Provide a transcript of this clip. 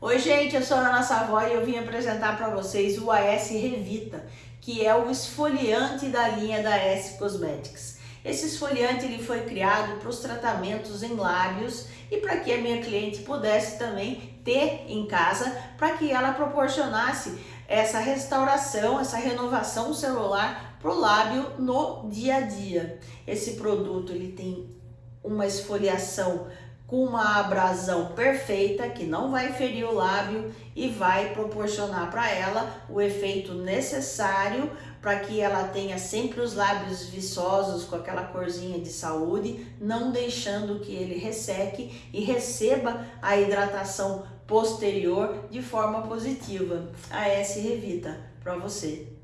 Oi gente, eu sou a Ana Savoy e eu vim apresentar para vocês o AS Revita, que é o esfoliante da linha da S Cosmetics. Esse esfoliante ele foi criado para os tratamentos em lábios e para que a minha cliente pudesse também ter em casa, para que ela proporcionasse essa restauração, essa renovação celular para o lábio no dia a dia. Esse produto ele tem uma esfoliação com uma abrasão perfeita que não vai ferir o lábio e vai proporcionar para ela o efeito necessário para que ela tenha sempre os lábios viçosos com aquela corzinha de saúde, não deixando que ele resseque e receba a hidratação posterior de forma positiva. A S Revita para você.